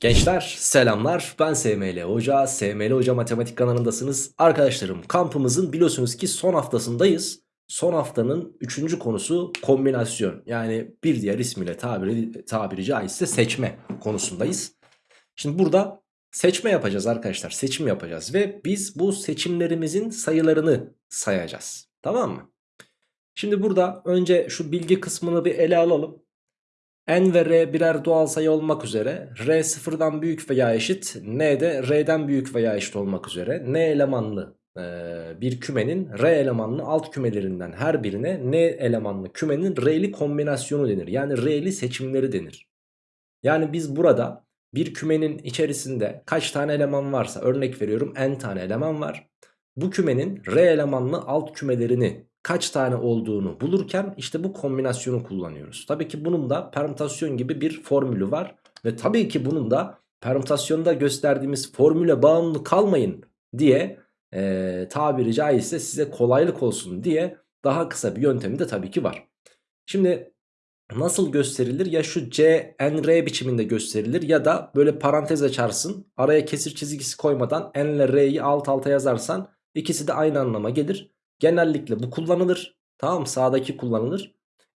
Gençler selamlar. Ben SML Hoca. SML Hoca Matematik kanalındasınız. Arkadaşlarım kampımızın biliyorsunuz ki son haftasındayız. Son haftanın üçüncü konusu kombinasyon. Yani bir diğer ismiyle tabiri, tabiri caizse seçme konusundayız. Şimdi burada seçme yapacağız arkadaşlar. Seçim yapacağız ve biz bu seçimlerimizin sayılarını sayacağız. Tamam mı? Şimdi burada önce şu bilgi kısmını bir ele alalım n ve r birer doğal sayı olmak üzere r sıfırdan büyük veya eşit n de r'den büyük veya eşit olmak üzere n elemanlı e, bir kümenin r elemanlı alt kümelerinden her birine n elemanlı kümenin r'li kombinasyonu denir. Yani r'li seçimleri denir. Yani biz burada bir kümenin içerisinde kaç tane eleman varsa örnek veriyorum n tane eleman var. Bu kümenin r elemanlı alt kümelerini kaç tane olduğunu bulurken işte bu kombinasyonu kullanıyoruz. Tabii ki bunun da permütasyon gibi bir formülü var. Ve tabii ki bunun da permütasyonda gösterdiğimiz formüle bağımlı kalmayın diye e, tabiri caizse size kolaylık olsun diye daha kısa bir yöntemi de tabii ki var. Şimdi nasıl gösterilir? Ya şu C, N, R biçiminde gösterilir ya da böyle parantez açarsın. Araya kesir çizgisi koymadan N ile R'yi alt alta yazarsan ikisi de aynı anlama gelir. Genellikle bu kullanılır. Tamam sağdaki kullanılır.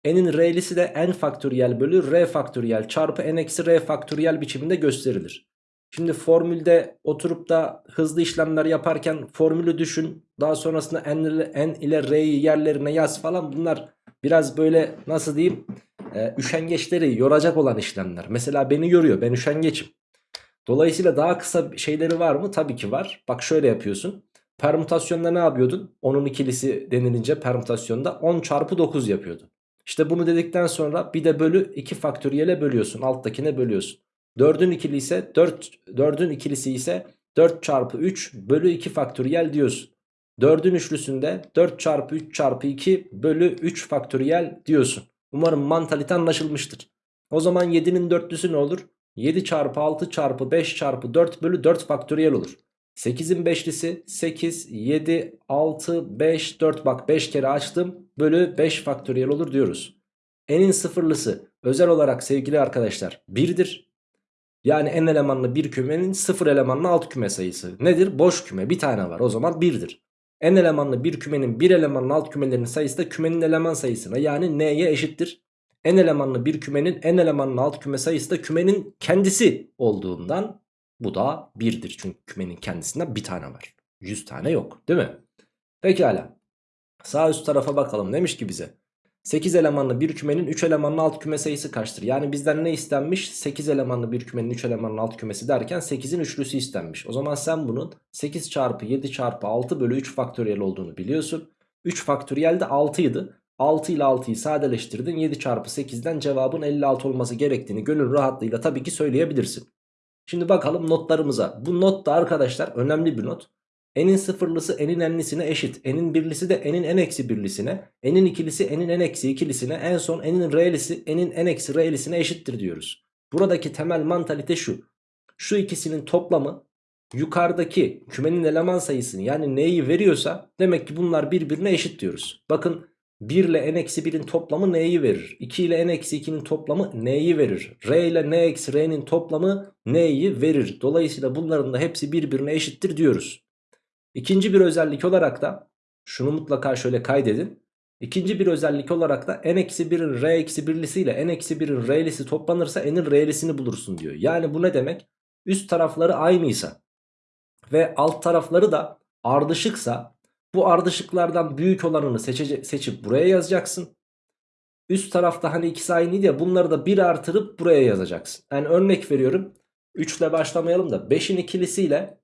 N'in R'lisi de N faktöriyel bölü R faktöriyel çarpı N eksi R faktöriyel biçiminde gösterilir. Şimdi formülde oturup da hızlı işlemler yaparken formülü düşün. Daha sonrasında N ile, N ile R'yi yerlerine yaz falan bunlar biraz böyle nasıl diyeyim e, üşengeçleri yoracak olan işlemler. Mesela beni yoruyor ben üşengeçim. Dolayısıyla daha kısa şeyleri var mı? Tabii ki var. Bak şöyle yapıyorsun. Permütasyonda ne yapıyordun? 10'un ikilisi denilince permütasyonda 10 çarpı 9 yapıyordun. İşte bunu dedikten sonra bir de bölü 2 faktöriyele bölüyorsun. Alttakine bölüyorsun. 4'ün ikili ise 4, 4'ün ikilisi ise 4 çarpı 3 bölü 2 faktöriyel diyorsun. 4'ün üçlüsünde 4 çarpı 3 çarpı 2 bölü 3 faktöriyel diyorsun. Umarım mantalite anlaşılmıştır. O zaman 7'nin dörtlüsü ne olur? 7 çarpı 6 çarpı 5 çarpı 4 bölü 4 faktöriyel olur. 8'in beşlisi 8, 7, 6, 5, 4 bak 5 kere açtım bölü 5 faktöriyel olur diyoruz. N'in sıfırlısı özel olarak sevgili arkadaşlar 1'dir. Yani n elemanlı bir kümenin sıfır elemanlı alt küme sayısı. Nedir? Boş küme bir tane var o zaman 1'dir. N elemanlı bir kümenin bir elemanlı alt kümelerinin sayısı da kümenin eleman sayısına yani n'ye eşittir. N elemanlı bir kümenin n elemanlı alt küme sayısı da kümenin kendisi olduğundan bu da 1'dir. Çünkü kümenin kendisinden bir tane var. 100 tane yok değil mi? Pekala. Sağ üst tarafa bakalım. Demiş ki bize. 8 elemanlı bir kümenin 3 elemanlı alt küme sayısı kaçtır? Yani bizden ne istenmiş? 8 elemanlı bir kümenin 3 elemanlı alt kümesi derken 8'in üçlüsü istenmiş. O zaman sen bunun 8 çarpı 7 çarpı 6 bölü 3 faktöriyel olduğunu biliyorsun. 3 faktöriyel de 6 idi. 6 ile 6'yı sadeleştirdin. 7 çarpı 8'den cevabın 56 olması gerektiğini gönül rahatlığıyla tabii ki söyleyebilirsin. Şimdi bakalım notlarımıza. Bu not da arkadaşlar önemli bir not. N'in sıfırlısı n'in n'lisine eşit. N'in birlisi de n'in n eksi birlisine. N'in ikilisi n'in n eksi ikilisine. En son n'in r'lisi n'in n eksi r'lisine eşittir diyoruz. Buradaki temel mantalite şu. Şu ikisinin toplamı yukarıdaki kümenin eleman sayısını yani neyi veriyorsa demek ki bunlar birbirine eşit diyoruz. Bakın 1 ile n-1'in toplamı n'yi verir. 2 ile n-2'nin toplamı n'yi verir. R ile n-r'nin toplamı n'yi verir. Dolayısıyla bunların da hepsi birbirine eşittir diyoruz. İkinci bir özellik olarak da şunu mutlaka şöyle kaydedin. İkinci bir özellik olarak da n-1'in r-1'lisi ile n-1'in r'lisi toplanırsa n'in r'lisini bulursun diyor. Yani bu ne demek? Üst tarafları aynıysa ve alt tarafları da ardışıksa bu ardışıklardan büyük olanını seçece seçip buraya yazacaksın. Üst tarafta hani ikisi aynıydı ya bunları da 1 artırıp buraya yazacaksın. Yani örnek veriyorum. 3 ile başlamayalım da 5'in ikilisiyle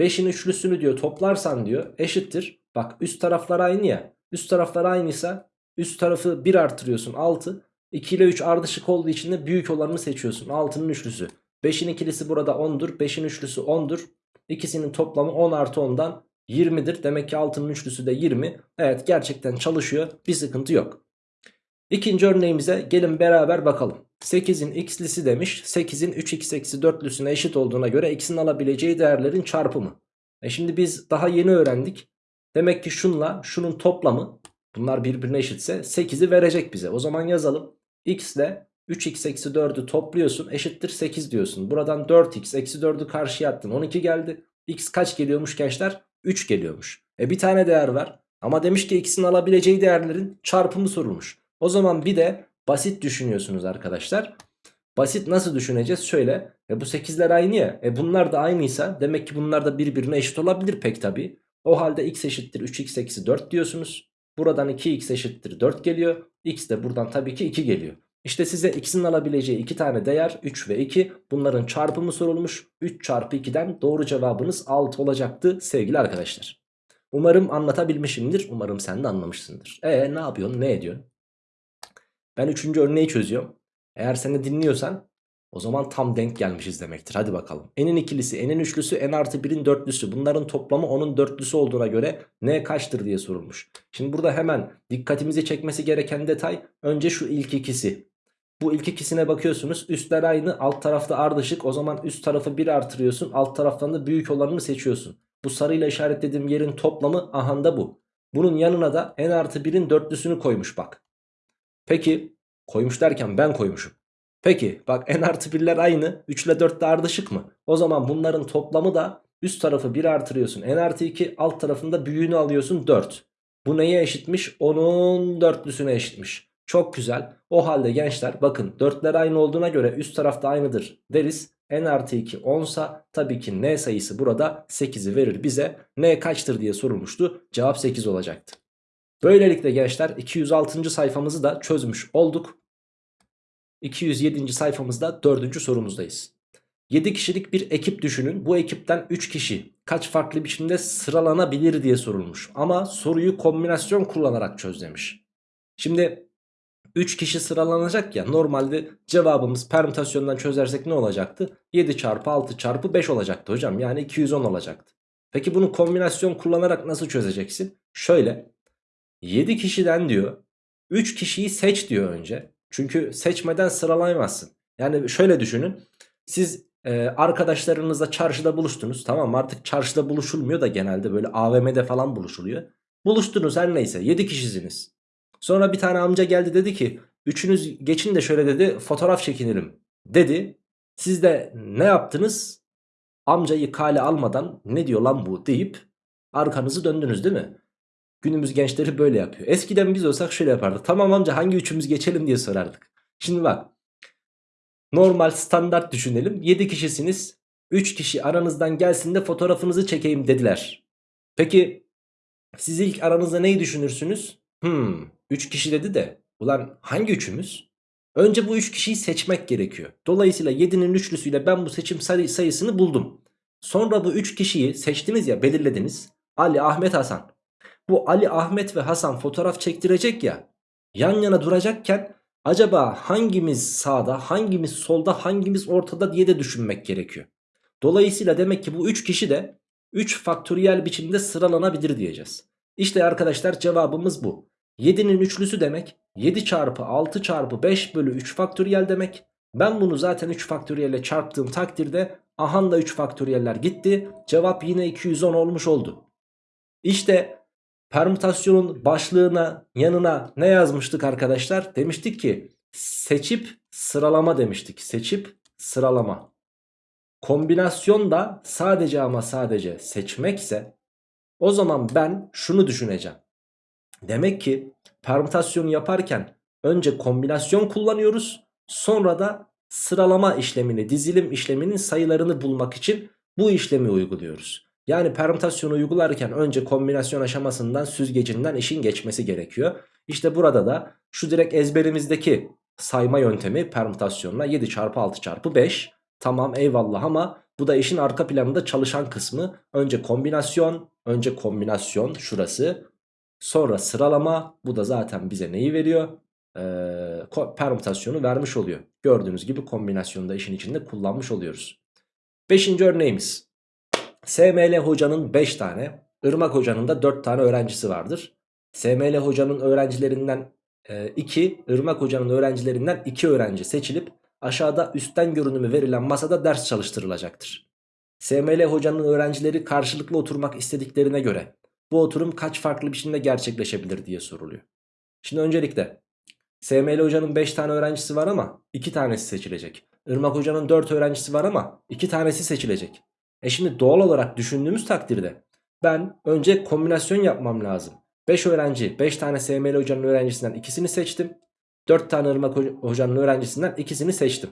5'in üçlüsünü diyor toplarsan diyor eşittir. Bak üst taraflar aynı ya. Üst taraflar aynıysa üst tarafı 1 artırıyorsun 6. 2 ile 3 ardışık olduğu için de büyük olanını seçiyorsun. 6'nın üçlüsü. 5'in ikilisi burada 10'dur. 5'in üçlüsü 10'dur. İkisinin toplamı 10 artı 10'dan 20'dir. Demek ki altının üçlüsü de 20. Evet gerçekten çalışıyor. Bir sıkıntı yok. İkinci örneğimize gelin beraber bakalım. 8'in x'lisi demiş. 8'in 3x eksi 4'lüsüne eşit olduğuna göre x'in alabileceği değerlerin çarpımı. E şimdi biz daha yeni öğrendik. Demek ki şunla şunun toplamı bunlar birbirine eşitse 8'i verecek bize. O zaman yazalım. x ile 3x eksi 4'ü topluyorsun eşittir 8 diyorsun. Buradan 4x eksi 4'ü karşıya attın 12 geldi. x kaç geliyormuş gençler? 3 geliyormuş. E bir tane değer var. Ama demiş ki x'in alabileceği değerlerin çarpımı sorulmuş. O zaman bir de basit düşünüyorsunuz arkadaşlar. Basit nasıl düşüneceğiz? Şöyle. E bu 8'ler aynı ya. E bunlar da aynıysa demek ki bunlar da birbirine eşit olabilir pek tabi. O halde x eşittir 3x eksi 4 diyorsunuz. Buradan 2x eşittir 4 geliyor. x de buradan tabii ki 2 geliyor. İşte size x'in alabileceği iki tane değer 3 ve 2 bunların çarpımı sorulmuş. 3 çarpı 2'den doğru cevabınız 6 olacaktı sevgili arkadaşlar. Umarım anlatabilmişimdir. Umarım sen de anlamışsındır. E ne yapıyorsun ne ediyorsun? Ben üçüncü örneği çözüyorum. Eğer seni dinliyorsan o zaman tam denk gelmişiz demektir. Hadi bakalım. N'in ikilisi, N'in üçlüsü, N artı 1'in dörtlüsü. Bunların toplamı onun dörtlüsü olduğuna göre N kaçtır diye sorulmuş. Şimdi burada hemen dikkatimizi çekmesi gereken detay önce şu ilk ikisi. Bu ilk ikisine bakıyorsunuz. Üstler aynı, alt tarafta ardışık. O zaman üst tarafı 1 artırıyorsun. Alt taraftan da büyük olanını seçiyorsun. Bu sarıyla işaretlediğim yerin toplamı ahanda bu. Bunun yanına da N artı 1'in dörtlüsünü koymuş bak. Peki koymuş derken ben koymuşum. Peki bak n artı 1'ler aynı 3 ile 4 de ardışık mı? O zaman bunların toplamı da üst tarafı 1 artırıyorsun. n artı 2 alt tarafında büyüğünü alıyorsun 4. Bu neye eşitmiş? Onun dörtlüsüne eşitmiş. Çok güzel. O halde gençler bakın 4'ler aynı olduğuna göre üst tarafta aynıdır deriz. n artı 2 10 sa tabii ki n sayısı burada 8'i verir bize. n kaçtır diye sorulmuştu. Cevap 8 olacaktı. Böylelikle gençler 206. sayfamızı da çözmüş olduk. 207. sayfamızda 4. sorumuzdayız. 7 kişilik bir ekip düşünün. Bu ekipten 3 kişi kaç farklı biçimde sıralanabilir diye sorulmuş. Ama soruyu kombinasyon kullanarak çöz demiş. Şimdi 3 kişi sıralanacak ya normalde cevabımız permütasyondan çözersek ne olacaktı? 7 çarpı 6 çarpı 5 olacaktı hocam yani 210 olacaktı. Peki bunu kombinasyon kullanarak nasıl çözeceksin? Şöyle 7 kişiden diyor 3 kişiyi seç diyor önce. Çünkü seçmeden sıralayamazsın. Yani şöyle düşünün. Siz e, arkadaşlarınızla çarşıda buluştunuz. Tamam artık çarşıda buluşulmuyor da genelde böyle AVM'de falan buluşuluyor. Buluştunuz her neyse 7 kişisiniz. Sonra bir tane amca geldi dedi ki üçünüz geçin de şöyle dedi fotoğraf çekinelim dedi. Siz de ne yaptınız? Amcayı kale almadan ne diyor lan bu deyip arkanızı döndünüz değil mi? Günümüz gençleri böyle yapıyor. Eskiden biz olsak şöyle yapardık. Tamam amca hangi üçümüz geçelim diye sorardık. Şimdi bak. Normal standart düşünelim. 7 kişisiniz. 3 kişi aranızdan gelsin de fotoğrafınızı çekeyim dediler. Peki siz ilk aranızda neyi düşünürsünüz? Hmm 3 kişi dedi de ulan hangi üçümüz? Önce bu 3 kişiyi seçmek gerekiyor. Dolayısıyla 7'nin üçlüsüyle ben bu seçim sayı sayısını buldum. Sonra bu 3 kişiyi seçtiniz ya belirlediniz. Ali, Ahmet, Hasan. Bu Ali, Ahmet ve Hasan fotoğraf çektirecek ya. Yan yana duracakken acaba hangimiz sağda, hangimiz solda, hangimiz ortada diye de düşünmek gerekiyor. Dolayısıyla demek ki bu 3 kişi de 3 faktöriyel biçimde sıralanabilir diyeceğiz. İşte arkadaşlar cevabımız bu. 7'nin üçlüsü demek 7 çarpı 6 çarpı 5 bölü 3 faktöriyel demek. Ben bunu zaten 3 faktöriyelle çarptığım takdirde ahanda 3 faktöriyeller gitti. Cevap yine 210 olmuş oldu. İşte permütasyonun başlığına yanına ne yazmıştık arkadaşlar? Demiştik ki seçip sıralama demiştik. Seçip sıralama. Kombinasyon da sadece ama sadece seçmekse o zaman ben şunu düşüneceğim. Demek ki permütasyonu yaparken önce kombinasyon kullanıyoruz. Sonra da sıralama işlemini, dizilim işleminin sayılarını bulmak için bu işlemi uyguluyoruz. Yani permütasyonu uygularken önce kombinasyon aşamasından süzgecinden işin geçmesi gerekiyor. İşte burada da şu direkt ezberimizdeki sayma yöntemi permütasyonla 7 çarpı 6 çarpı 5. Tamam eyvallah ama bu da işin arka planında çalışan kısmı. Önce kombinasyon, önce kombinasyon şurası. Sonra sıralama bu da zaten bize neyi veriyor? Ee, permütasyonu vermiş oluyor. Gördüğünüz gibi kombinasyonu da işin içinde kullanmış oluyoruz. Beşinci örneğimiz. SML hocanın 5 tane, Irmak hocanın da 4 tane öğrencisi vardır. SML hocanın öğrencilerinden 2, e, Irmak hocanın öğrencilerinden 2 öğrenci seçilip aşağıda üstten görünümü verilen masada ders çalıştırılacaktır. SML hocanın öğrencileri karşılıklı oturmak istediklerine göre bu oturum kaç farklı biçimde gerçekleşebilir diye soruluyor. Şimdi öncelikle SML hocanın 5 tane öğrencisi var ama 2 tanesi seçilecek. Irmak hocanın 4 öğrencisi var ama 2 tanesi seçilecek. E şimdi doğal olarak düşündüğümüz takdirde ben önce kombinasyon yapmam lazım. 5 öğrenci 5 tane SML hocanın öğrencisinden ikisini seçtim. 4 tane Irmak hocanın öğrencisinden ikisini seçtim.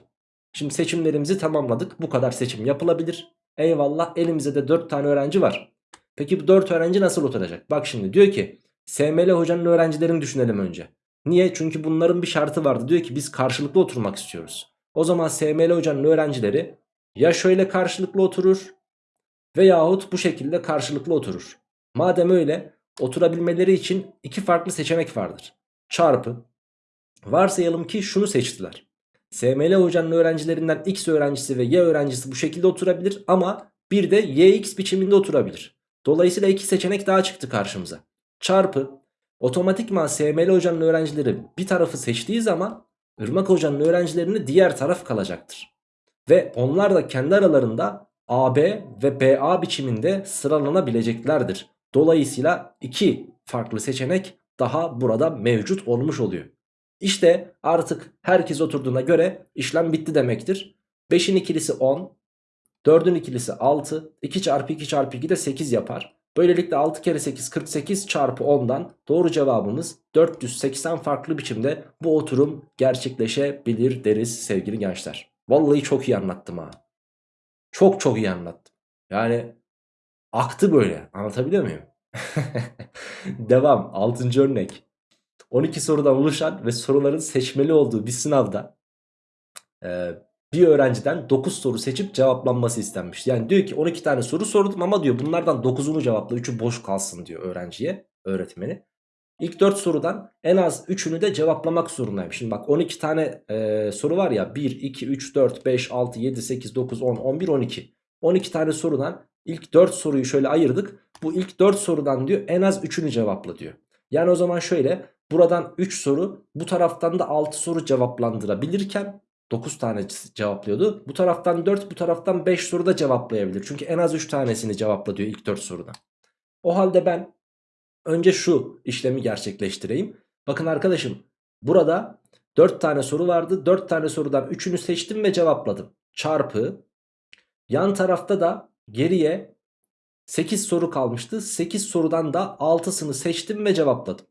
Şimdi seçimlerimizi tamamladık. Bu kadar seçim yapılabilir. Eyvallah elimizde de 4 tane öğrenci var. Peki bu 4 öğrenci nasıl oturacak? Bak şimdi diyor ki SML hocanın öğrencilerini düşünelim önce. Niye? Çünkü bunların bir şartı vardı. Diyor ki biz karşılıklı oturmak istiyoruz. O zaman SML hocanın öğrencileri ya şöyle karşılıklı oturur veyahut bu şekilde karşılıklı oturur. Madem öyle oturabilmeleri için iki farklı seçenek vardır. Çarpı. Varsayalım ki şunu seçtiler. SML hocanın öğrencilerinden X öğrencisi ve Y öğrencisi bu şekilde oturabilir ama bir de YX biçiminde oturabilir. Dolayısıyla iki seçenek daha çıktı karşımıza. Çarpı otomatikman SML hocanın öğrencileri bir tarafı seçtiği zaman Irmak hocanın öğrencilerini diğer taraf kalacaktır. Ve onlar da kendi aralarında AB ve BA biçiminde sıralanabileceklerdir. Dolayısıyla iki farklı seçenek daha burada mevcut olmuş oluyor. İşte artık herkes oturduğuna göre işlem bitti demektir. 5'in ikilisi 10, 4'ün ikilisi 6, 2 çarpı 2 çarpı 2 de 8 yapar. Böylelikle 6 kere 8 48 çarpı 10'dan doğru cevabımız 480 farklı biçimde bu oturum gerçekleşebilir deriz sevgili gençler. Vallahi çok iyi anlattım ha. Çok çok iyi anlattım. Yani aktı böyle anlatabiliyor muyum? Devam 6. örnek. 12 sorudan oluşan ve soruların seçmeli olduğu bir sınavda bir öğrenciden 9 soru seçip cevaplanması istenmiş. Yani diyor ki 12 tane soru sordum ama diyor bunlardan 9'unu cevapla 3'ü boş kalsın diyor öğrenciye öğretmeni. İlk 4 sorudan en az 3'ünü de cevaplamak zorundayım. Şimdi bak 12 tane e, soru var ya 1, 2, 3, 4, 5, 6, 7, 8, 9, 10, 11, 12. 12 tane sorudan ilk 4 soruyu şöyle ayırdık. Bu ilk 4 sorudan diyor en az 3'ünü cevapla diyor. Yani o zaman şöyle buradan 3 soru bu taraftan da 6 soru cevaplandırabilirken 9 tane cevaplıyordu. Bu taraftan 4 bu taraftan 5 soru da cevaplayabilir. Çünkü en az 3 tanesini cevapla diyor ilk 4 soruda. O halde ben önce şu işlemi gerçekleştireyim. Bakın arkadaşım burada 4 tane soru vardı. 4 tane sorudan 3'ünü seçtim ve cevapladım. Çarpı yan tarafta da geriye 8 soru kalmıştı. 8 sorudan da 6'sını seçtim ve cevapladım.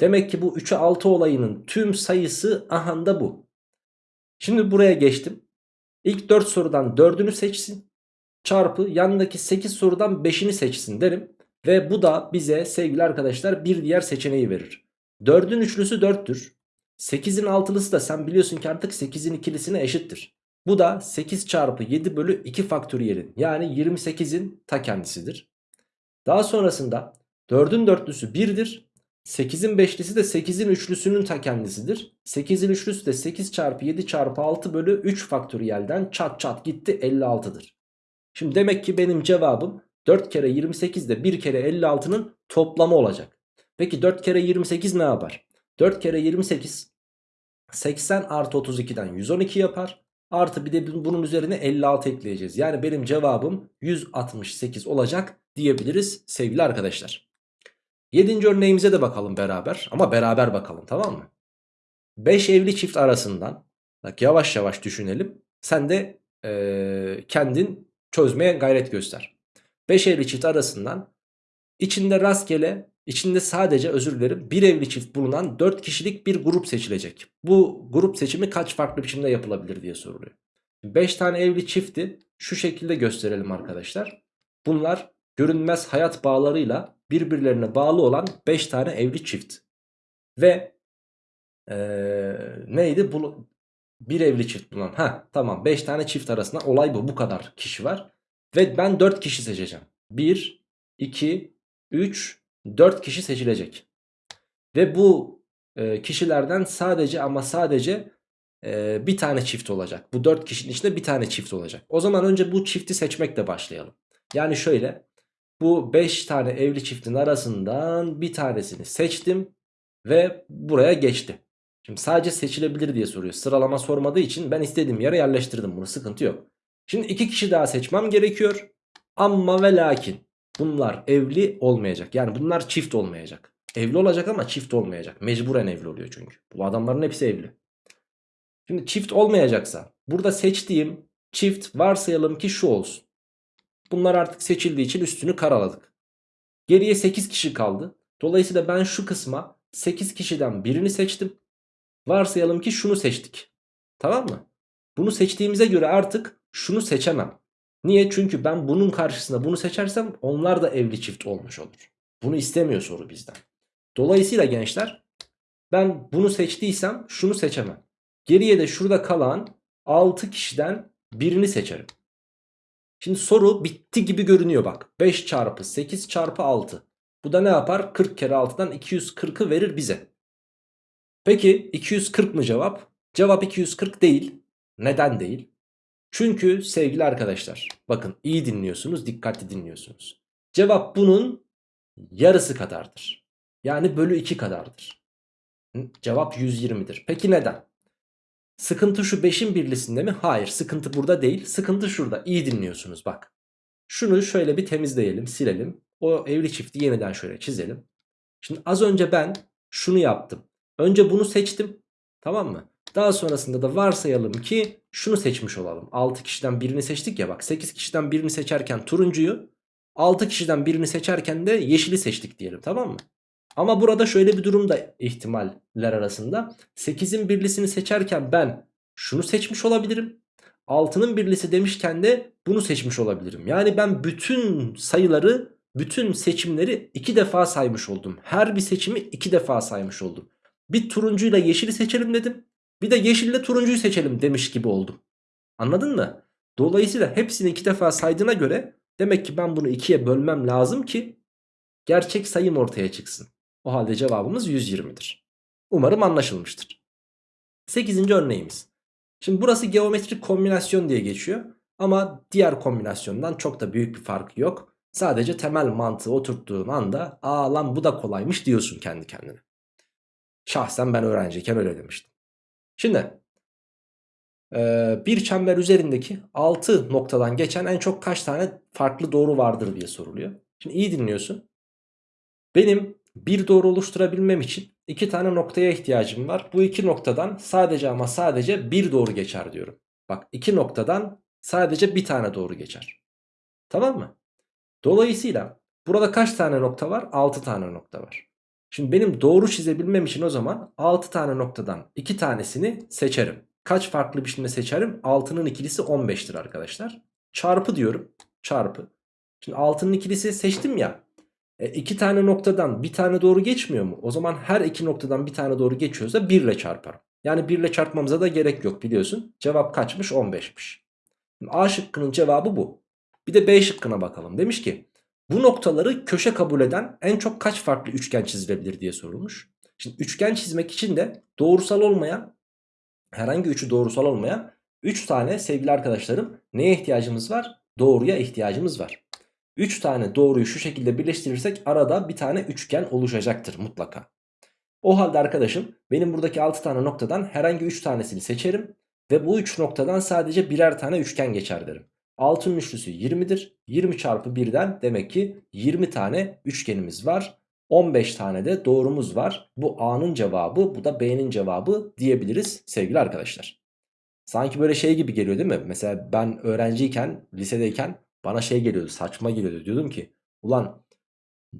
Demek ki bu 3'e 6 olayının tüm sayısı ahanda bu. Şimdi buraya geçtim. İlk 4 sorudan 4'ünü seçsin. Çarpı yanındaki 8 sorudan 5'ini seçsin derim. Ve bu da bize sevgili arkadaşlar bir diğer seçeneği verir. 4'ün üçlüsü 4'tür. 8'in altılısı da sen biliyorsun ki artık 8'in ikilisine eşittir. Bu da 8 çarpı 7 bölü 2 faktöriyelin yani 28'in ta kendisidir. Daha sonrasında 4'ün dörtlüsü 1'dir. 8'in beşlisi de 8'in üçlüsünün ta kendisidir. 8'in üçlüsü de 8 çarpı 7 çarpı 6 bölü 3 faktöriyelden çat çat gitti 56'dır. Şimdi demek ki benim cevabım 4 kere 28 de 1 kere 56'nın toplamı olacak. Peki 4 kere 28 ne yapar? 4 kere 28 80 artı 32'den 112 yapar. Artı bir de bunun üzerine 56 ekleyeceğiz. Yani benim cevabım 168 olacak diyebiliriz sevgili arkadaşlar. Yedinci örneğimize de bakalım beraber ama beraber bakalım tamam mı? 5 evli çift arasından bak yavaş yavaş düşünelim. Sen de ee, kendin çözmeye gayret göster. 5 evli çift arasından içinde rastgele içinde sadece özür dilerim bir evli çift bulunan 4 kişilik bir grup seçilecek. Bu grup seçimi kaç farklı biçimde yapılabilir diye soruluyor. 5 tane evli çifti şu şekilde gösterelim arkadaşlar. Bunlar görünmez hayat bağlarıyla birbirlerine bağlı olan 5 tane evli çift. Ve ee, neydi? Bu, bir evli çift bulunan. Ha tamam 5 tane çift arasında olay bu. Bu kadar kişi var. Ve ben 4 kişi seçeceğim. 1, 2, 3, 4 kişi seçilecek. Ve bu e, kişilerden sadece ama sadece e, bir tane çift olacak. Bu 4 kişinin içinde bir tane çift olacak. O zaman önce bu çifti seçmekle başlayalım. Yani şöyle bu 5 tane evli çiftin arasından bir tanesini seçtim ve buraya geçti. Şimdi sadece seçilebilir diye soruyor. Sıralama sormadığı için ben istediğim yere yerleştirdim bunu sıkıntı yok. Şimdi iki kişi daha seçmem gerekiyor. Ama ve lakin bunlar evli olmayacak. Yani bunlar çift olmayacak. Evli olacak ama çift olmayacak. Mecburen evli oluyor çünkü. Bu adamların hepsi evli. Şimdi çift olmayacaksa burada seçtiğim çift varsayalım ki şu olsun. Bunlar artık seçildiği için üstünü karaladık. Geriye 8 kişi kaldı. Dolayısıyla ben şu kısma 8 kişiden birini seçtim. Varsayalım ki şunu seçtik. Tamam mı? Bunu seçtiğimize göre artık şunu seçemem. Niye? Çünkü ben bunun karşısında bunu seçersem onlar da evli çift olmuş olur. Bunu istemiyor soru bizden. Dolayısıyla gençler ben bunu seçtiysem şunu seçemem. Geriye de şurada kalan 6 kişiden birini seçerim. Şimdi soru bitti gibi görünüyor bak. 5 çarpı 8 çarpı 6. Bu da ne yapar? 40 kere 6'dan 240'ı verir bize. Peki 240 mı cevap? Cevap 240 değil. Neden değil? Çünkü sevgili arkadaşlar bakın iyi dinliyorsunuz dikkatli dinliyorsunuz. Cevap bunun yarısı kadardır. Yani bölü 2 kadardır. Cevap 120'dir. Peki neden? Sıkıntı şu 5'in birlisinde mi? Hayır sıkıntı burada değil. Sıkıntı şurada. İyi dinliyorsunuz bak. Şunu şöyle bir temizleyelim silelim. O evli çifti yeniden şöyle çizelim. Şimdi az önce ben şunu yaptım. Önce bunu seçtim. Tamam mı? Daha sonrasında da varsayalım ki şunu seçmiş olalım. 6 kişiden birini seçtik ya bak 8 kişiden birini seçerken turuncuyu 6 kişiden birini seçerken de yeşili seçtik diyelim tamam mı? Ama burada şöyle bir durum da ihtimaller arasında. 8'in birlisini seçerken ben şunu seçmiş olabilirim. 6'nın birlisi demişken de bunu seçmiş olabilirim. Yani ben bütün sayıları, bütün seçimleri iki defa saymış oldum. Her bir seçimi iki defa saymış oldum. Bir turuncuyla yeşili seçelim dedim. Bir de yeşille turuncuyu seçelim demiş gibi oldum. Anladın mı? Dolayısıyla hepsini iki defa saydığına göre demek ki ben bunu ikiye bölmem lazım ki gerçek sayım ortaya çıksın. O halde cevabımız 120'dir. Umarım anlaşılmıştır. 8. örneğimiz. Şimdi burası geometrik kombinasyon diye geçiyor. Ama diğer kombinasyondan çok da büyük bir farkı yok. Sadece temel mantığı oturttuğun anda aa lan bu da kolaymış diyorsun kendi kendine. Şahsen ben öğrenciyken öyle demiştim. Şimdi bir çember üzerindeki 6 noktadan geçen en çok kaç tane farklı doğru vardır diye soruluyor. Şimdi iyi dinliyorsun. Benim bir doğru oluşturabilmem için iki tane noktaya ihtiyacım var. Bu iki noktadan sadece ama sadece bir doğru geçer diyorum. Bak iki noktadan sadece bir tane doğru geçer. Tamam mı? Dolayısıyla burada kaç tane nokta var? 6 tane nokta var. Şimdi benim doğru çizebilmem için o zaman 6 tane noktadan 2 tanesini seçerim. Kaç farklı biçimde seçerim? 6'nın ikilisi 15'tir arkadaşlar. Çarpı diyorum. Çarpı. Şimdi 6'nın ikilisi seçtim ya. E, iki tane noktadan bir tane doğru geçmiyor mu? O zaman her iki noktadan bir tane doğru geçiyorsa 1 ile çarparım. Yani 1 ile çarpmamıza da gerek yok biliyorsun. Cevap kaçmış? 15'miş. A şıkkının cevabı bu. Bir de B şıkkına bakalım. Demiş ki bu noktaları köşe kabul eden en çok kaç farklı üçgen çizilebilir diye sorulmuş. Şimdi üçgen çizmek için de doğrusal olmayan herhangi üçü doğrusal olmayan 3 tane sevgili arkadaşlarım neye ihtiyacımız var? Doğruya ihtiyacımız var. 3 tane doğruyu şu şekilde birleştirirsek arada bir tane üçgen oluşacaktır mutlaka. O halde arkadaşım benim buradaki 6 tane noktadan herhangi 3 tanesini seçerim. Ve bu 3 noktadan sadece birer tane üçgen geçer derim. 6'nın üçlüsü 20'dir. 20 çarpı 1'den demek ki 20 tane üçgenimiz var. 15 tane de doğrumuz var. Bu A'nın cevabı bu da B'nin cevabı diyebiliriz sevgili arkadaşlar. Sanki böyle şey gibi geliyor değil mi? Mesela ben öğrenciyken lisedeyken bana şey geliyordu saçma geliyordu. Diyordum ki ulan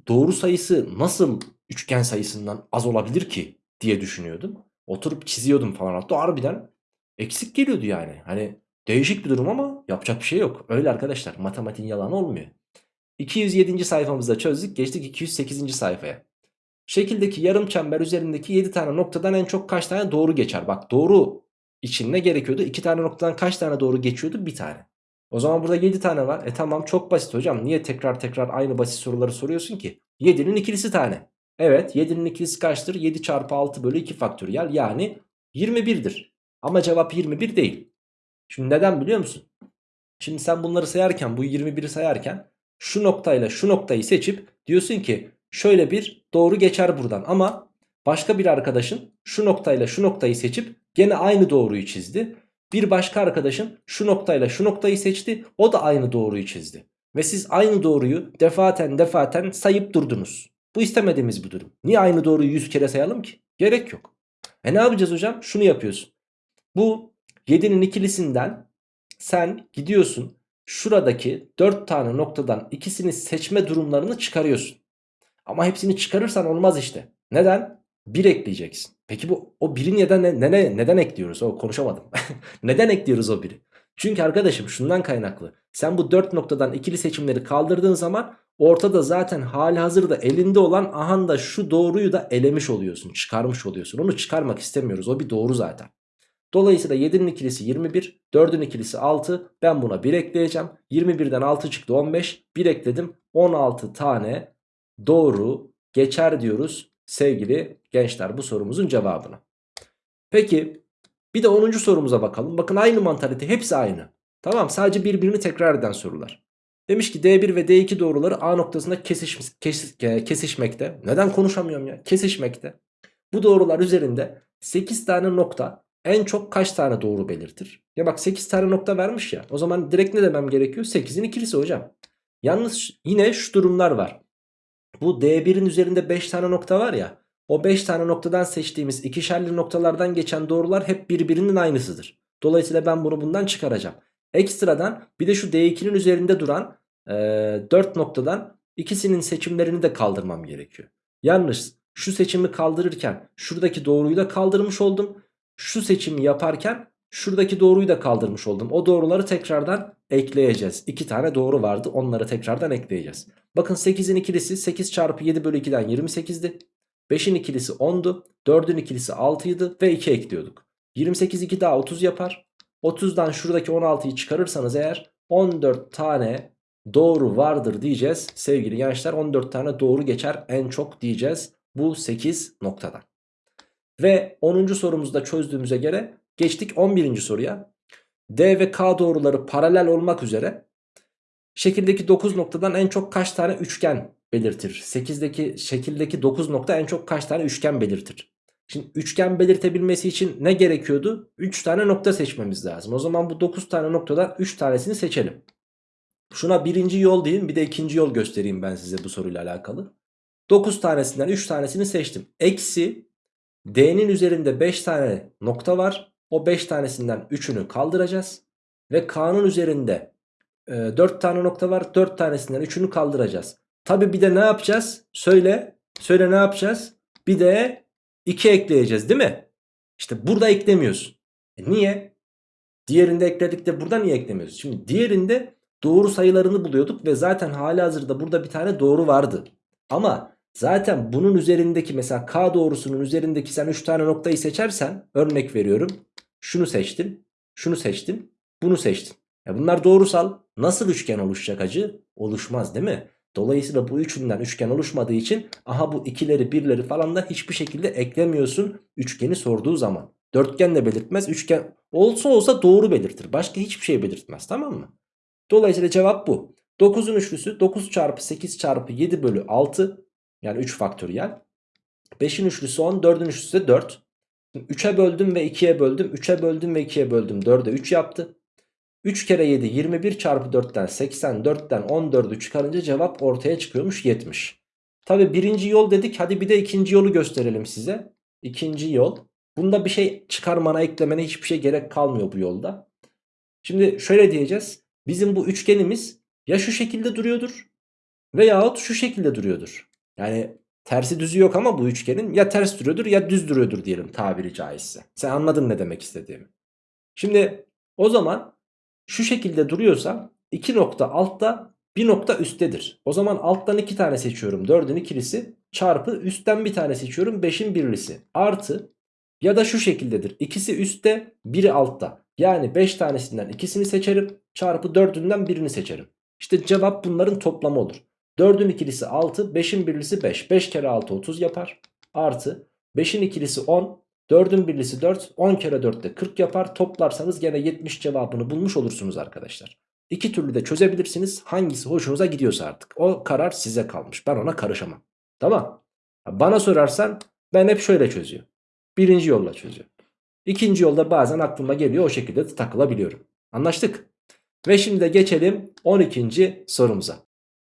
doğru sayısı nasıl üçgen sayısından az olabilir ki diye düşünüyordum. Oturup çiziyordum falan hatta harbiden eksik geliyordu yani. Hani değişik bir durum ama yapacak bir şey yok. Öyle arkadaşlar matematiğin yalanı olmuyor. 207. sayfamızda çözdük geçtik 208. sayfaya. Şekildeki yarım çember üzerindeki 7 tane noktadan en çok kaç tane doğru geçer? Bak doğru için ne gerekiyordu? 2 tane noktadan kaç tane doğru geçiyordu? Bir tane. O zaman burada 7 tane var. E tamam çok basit hocam. Niye tekrar tekrar aynı basit soruları soruyorsun ki? 7'nin ikilisi tane. Evet 7'nin ikilisi kaçtır? 7 çarpı 6 bölü 2 faktöriyel yani 21'dir. Ama cevap 21 değil. Şimdi neden biliyor musun? Şimdi sen bunları sayarken bu 21'i sayarken şu noktayla şu noktayı seçip diyorsun ki şöyle bir doğru geçer buradan ama başka bir arkadaşın şu noktayla şu noktayı seçip gene aynı doğruyu çizdi. Bir başka arkadaşın şu noktayla şu noktayı seçti o da aynı doğruyu çizdi. Ve siz aynı doğruyu defaten defaten sayıp durdunuz. Bu istemediğimiz bir durum. Niye aynı doğruyu 100 kere sayalım ki? Gerek yok. E ne yapacağız hocam? Şunu yapıyorsun. Bu 7'nin ikilisinden sen gidiyorsun şuradaki 4 tane noktadan ikisini seçme durumlarını çıkarıyorsun. Ama hepsini çıkarırsan olmaz işte. Neden? 1 ekleyeceksin. Peki bu o 1'i neden, ne, ne, neden ekliyoruz? O konuşamadım. neden ekliyoruz o 1'i? Çünkü arkadaşım şundan kaynaklı. Sen bu 4 noktadan ikili seçimleri kaldırdığın zaman ortada zaten hali hazırda elinde olan ahan da şu doğruyu da elemiş oluyorsun. Çıkarmış oluyorsun. Onu çıkarmak istemiyoruz. O bir doğru zaten. Dolayısıyla 7'nin ikilisi 21, 4'ün ikilisi 6. Ben buna 1 ekleyeceğim. 21'den 6 çıktı 15. 1 ekledim. 16 tane doğru geçer diyoruz sevgili gençler bu sorumuzun cevabına. Peki bir de 10. sorumuza bakalım. Bakın aynı mantalite hepsi aynı. Tamam sadece birbirini tekrar eden sorular. Demiş ki D1 ve D2 doğruları A noktasında kesiş, kes, kesişmekte. Neden konuşamıyorum ya? Kesişmekte. Bu doğrular üzerinde 8 tane nokta en çok kaç tane doğru belirtir? Ya bak 8 tane nokta vermiş ya. O zaman direkt ne demem gerekiyor? 8'in ikilisi hocam. Yalnız yine şu durumlar var. Bu D1'in üzerinde 5 tane nokta var ya. O 5 tane noktadan seçtiğimiz ikişerli noktalardan geçen doğrular hep birbirinin aynısıdır. Dolayısıyla ben bunu bundan çıkaracağım. Ekstradan bir de şu D2'nin üzerinde duran e, 4 noktadan ikisinin seçimlerini de kaldırmam gerekiyor. Yalnız şu seçimi kaldırırken şuradaki doğruyu da kaldırmış oldum. Şu seçimi yaparken şuradaki doğruyu da kaldırmış oldum. O doğruları tekrardan ekleyeceğiz. 2 tane doğru vardı onları tekrardan ekleyeceğiz. Bakın 8'in ikilisi 8 çarpı 7 bölü 2'den 28'di. 5'in ikilisi 10'du. 4'ün ikilisi 6'ydı ve 2 ekliyorduk. 28 2 daha 30 yapar. 30'dan şuradaki 16'yı çıkarırsanız eğer 14 tane doğru vardır diyeceğiz. Sevgili gençler 14 tane doğru geçer en çok diyeceğiz bu 8 noktadan. Ve 10. sorumuzda çözdüğümüze göre geçtik 11. soruya. D ve K doğruları paralel olmak üzere şekildeki 9 noktadan en çok kaç tane üçgen belirtir? 8'deki şekildeki 9 nokta en çok kaç tane üçgen belirtir? Şimdi üçgen belirtebilmesi için ne gerekiyordu? 3 tane nokta seçmemiz lazım. O zaman bu 9 tane noktadan 3 tanesini seçelim. Şuna birinci yol diyeyim bir de ikinci yol göstereyim ben size bu soruyla alakalı. 9 tanesinden 3 tanesini seçtim. Eksi D'nin üzerinde 5 tane nokta var. O 5 tanesinden 3'ünü kaldıracağız. Ve K'nın üzerinde e, 4 tane nokta var. 4 tanesinden 3'ünü kaldıracağız. Tabi bir de ne yapacağız? Söyle. Söyle ne yapacağız? Bir de 2 ekleyeceğiz değil mi? İşte burada eklemiyorsun. E niye? Diğerinde ekledik de burada niye eklemiyoruz? Şimdi diğerinde doğru sayılarını buluyorduk ve zaten hali hazırda burada bir tane doğru vardı. Ama zaten bunun üzerindeki mesela K doğrusunun üzerindeki sen 3 tane noktayı seçersen örnek veriyorum. Şunu seçtin, şunu seçtin, bunu seçtin. Ya bunlar doğrusal. Nasıl üçgen oluşacak acı? Oluşmaz değil mi? Dolayısıyla bu üçünden üçgen oluşmadığı için aha bu ikileri birleri falan da hiçbir şekilde eklemiyorsun üçgeni sorduğu zaman. Dörtgen de belirtmez üçgen olsa olsa doğru belirtir. Başka hiçbir şey belirtmez tamam mı? Dolayısıyla cevap bu. 9'un üçlüsü 9 çarpı 8 çarpı 7 bölü 6 yani 3 faktöriyel. 5'in üçlüsü 10 4'ün üçlüsü de 4. 3'e böldüm ve 2'ye böldüm. 3'e böldüm ve 2'ye böldüm. 4'e 3 yaptı. 3 kere 7 21 çarpı 4'ten 84'ten 14'ü çıkarınca cevap ortaya çıkıyormuş 70. Tabi birinci yol dedik hadi bir de ikinci yolu gösterelim size. İkinci yol. Bunda bir şey çıkarmana eklemene hiçbir şey gerek kalmıyor bu yolda. Şimdi şöyle diyeceğiz. Bizim bu üçgenimiz ya şu şekilde duruyordur veyahut şu şekilde duruyordur. Yani tersi düzü yok ama bu üçgenin ya ters duruyordur ya düz duruyordur diyelim tabiri caizse. Sen anladın ne demek istediğimi. Şimdi o zaman şu şekilde duruyorsa iki nokta altta bir nokta üsttedir. O zaman alttan iki tane seçiyorum 4'ün ikilisi çarpı üstten bir tane seçiyorum 5'in birlisi artı ya da şu şekildedir. İkisi üstte biri altta. Yani 5 tanesinden ikisini seçerim çarpı 4'ünden birini seçerim. İşte cevap bunların toplamı olur. 4'ün ikilisi 6 5'in birlisi 5. 5 kere 6 30 yapar. Artı 5'in ikilisi 10 4'ün birlisi 4 10 kere 4 de 40 yapar. Toplarsanız gene 70 cevabını bulmuş olursunuz arkadaşlar. İki türlü de çözebilirsiniz. Hangisi hoşunuza gidiyorsa artık. O karar size kalmış. Ben ona karışamam. Tamam. Bana sorarsan ben hep şöyle çözüyorum. Birinci yolla çözüyorum. İkinci yolda bazen aklıma geliyor o şekilde de takılabiliyorum. Anlaştık. Ve şimdi de geçelim 12. sorumuza.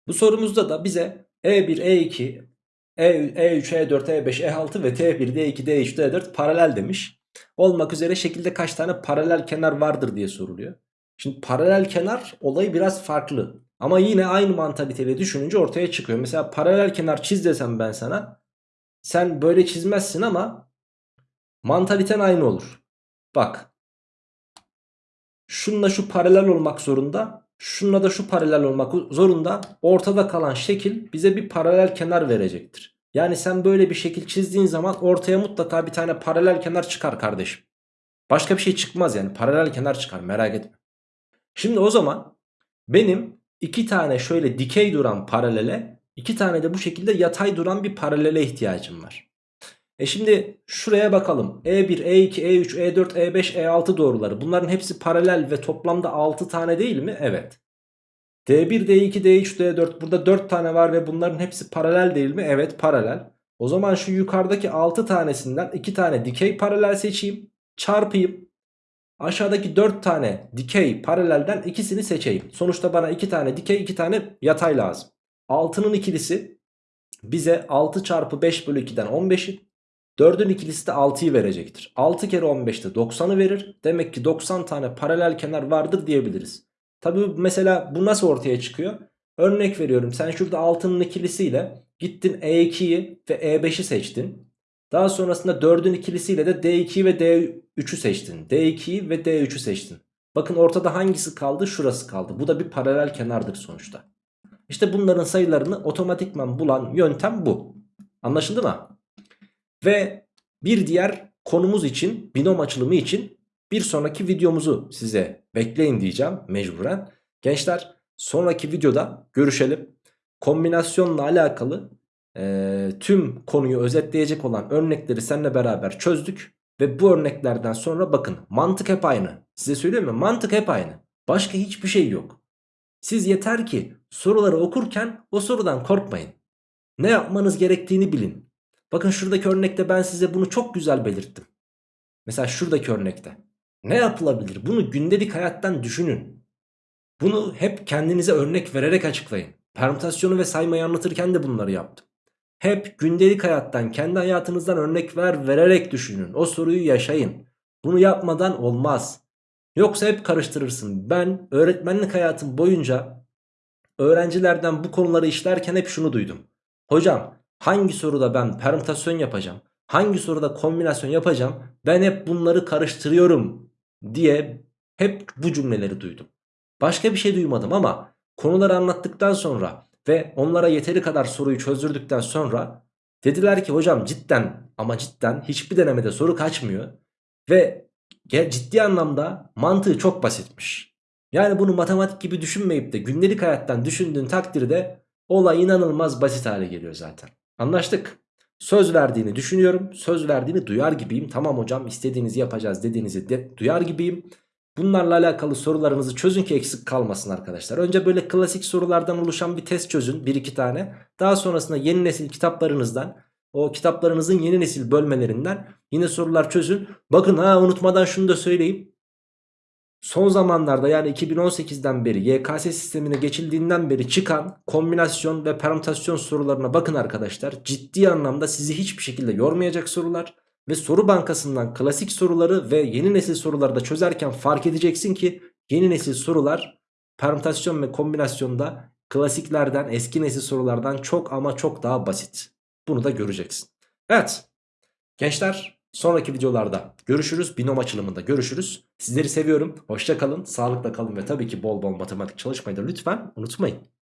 Bu sorumuzda da bize E1, E2 E, E3, E4, E5, E6 ve T1, D2, D3, D4 paralel demiş. Olmak üzere şekilde kaç tane paralel kenar vardır diye soruluyor. Şimdi paralel kenar olayı biraz farklı. Ama yine aynı mantaliteyle düşününce ortaya çıkıyor. Mesela paralel kenar çiz desem ben sana. Sen böyle çizmezsin ama mantaliten aynı olur. Bak. Şununla şu paralel olmak zorunda. Şununla da şu paralel olmak zorunda. Ortada kalan şekil bize bir paralel kenar verecektir. Yani sen böyle bir şekil çizdiğin zaman ortaya mutlaka bir tane paralel kenar çıkar kardeşim. Başka bir şey çıkmaz yani paralel kenar çıkar merak etme. Şimdi o zaman benim iki tane şöyle dikey duran paralele iki tane de bu şekilde yatay duran bir paralele ihtiyacım var. E şimdi şuraya bakalım. E1, E2, E3, E4, E5, E6 doğruları. Bunların hepsi paralel ve toplamda 6 tane değil mi? Evet. D1, D2, D3, D4 burada 4 tane var ve bunların hepsi paralel değil mi? Evet paralel. O zaman şu yukarıdaki 6 tanesinden 2 tane dikey paralel seçeyim. Çarpayım. Aşağıdaki 4 tane dikey paralelden ikisini seçeyim. Sonuçta bana 2 tane dikey 2 tane yatay lazım. 6'nın ikilisi bize 6 çarpı 5 bölü 2'den 15'i. 4'ün ikilisi de 6'yı verecektir. 6 kere 15'te 90'ı verir. Demek ki 90 tane paralel kenar vardır diyebiliriz. Tabi mesela bu nasıl ortaya çıkıyor? Örnek veriyorum sen şurada 6'nın ikilisiyle gittin E2'yi ve E5'i seçtin. Daha sonrasında 4'ün ikilisiyle de D2'yi ve D3'ü seçtin. D2'yi ve D3'ü seçtin. Bakın ortada hangisi kaldı? Şurası kaldı. Bu da bir paralel kenardır sonuçta. İşte bunların sayılarını otomatikman bulan yöntem bu. Anlaşıldı mı? Ve bir diğer konumuz için binom açılımı için bir sonraki videomuzu size bekleyin diyeceğim mecburen. Gençler sonraki videoda görüşelim. Kombinasyonla alakalı e, tüm konuyu özetleyecek olan örnekleri seninle beraber çözdük. Ve bu örneklerden sonra bakın mantık hep aynı. Size söyleyeyim mi? Mantık hep aynı. Başka hiçbir şey yok. Siz yeter ki soruları okurken o sorudan korkmayın. Ne yapmanız gerektiğini bilin. Bakın şuradaki örnekte ben size bunu çok güzel belirttim. Mesela şuradaki örnekte. Ne yapılabilir? Bunu gündelik hayattan düşünün. Bunu hep kendinize örnek vererek açıklayın. Permütasyonu ve saymayı anlatırken de bunları yaptım. Hep gündelik hayattan, kendi hayatınızdan örnekler vererek düşünün. O soruyu yaşayın. Bunu yapmadan olmaz. Yoksa hep karıştırırsın. Ben öğretmenlik hayatım boyunca öğrencilerden bu konuları işlerken hep şunu duydum. Hocam hangi soruda ben permütasyon yapacağım? Hangi soruda kombinasyon yapacağım? Ben hep bunları karıştırıyorum diye hep bu cümleleri duydum. Başka bir şey duymadım ama konuları anlattıktan sonra ve onlara yeteri kadar soruyu çözdürdükten sonra dediler ki hocam cidden ama cidden hiçbir denemede soru kaçmıyor. Ve ciddi anlamda mantığı çok basitmiş. Yani bunu matematik gibi düşünmeyip de gündelik hayattan düşündüğün takdirde olay inanılmaz basit hale geliyor zaten. Anlaştık. Söz verdiğini düşünüyorum. Söz verdiğini duyar gibiyim. Tamam hocam istediğinizi yapacağız dediğinizi de duyar gibiyim. Bunlarla alakalı sorularınızı çözün ki eksik kalmasın arkadaşlar. Önce böyle klasik sorulardan oluşan bir test çözün. Bir iki tane. Daha sonrasında yeni nesil kitaplarınızdan o kitaplarınızın yeni nesil bölmelerinden yine sorular çözün. Bakın ha unutmadan şunu da söyleyeyim. Son zamanlarda yani 2018'den beri YKS sistemine geçildiğinden beri çıkan kombinasyon ve permütasyon sorularına bakın arkadaşlar. Ciddi anlamda sizi hiçbir şekilde yormayacak sorular. Ve soru bankasından klasik soruları ve yeni nesil soruları da çözerken fark edeceksin ki yeni nesil sorular permütasyon ve kombinasyonda klasiklerden eski nesil sorulardan çok ama çok daha basit. Bunu da göreceksin. Evet gençler sonraki videolarda görüşürüz. Binom açılımında görüşürüz. Sizleri seviyorum. Hoşça kalın, sağlıkla kalın ve tabii ki bol bol matematik çalışmayı da lütfen unutmayın.